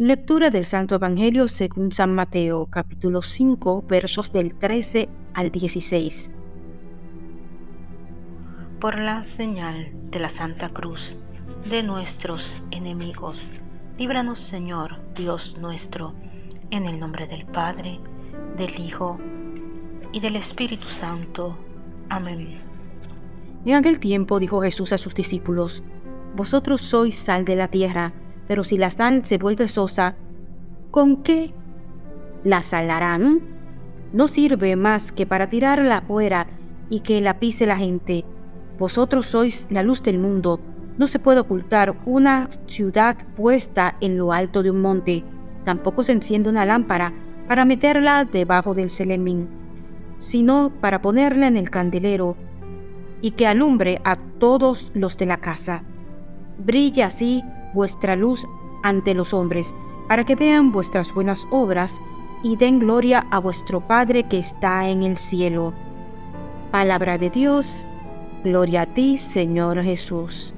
Lectura del Santo Evangelio según San Mateo, capítulo 5, versos del 13 al 16. Por la señal de la Santa Cruz de nuestros enemigos, líbranos Señor, Dios nuestro, en el nombre del Padre, del Hijo y del Espíritu Santo. Amén. En aquel tiempo dijo Jesús a sus discípulos, Vosotros sois sal de la tierra, pero si la sal se vuelve sosa, ¿con qué la salarán? No sirve más que para tirarla fuera y que la pise la gente. Vosotros sois la luz del mundo. No se puede ocultar una ciudad puesta en lo alto de un monte. Tampoco se enciende una lámpara para meterla debajo del celemín, sino para ponerla en el candelero y que alumbre a todos los de la casa. Brilla así vuestra luz ante los hombres, para que vean vuestras buenas obras y den gloria a vuestro Padre que está en el cielo. Palabra de Dios, gloria a ti, Señor Jesús.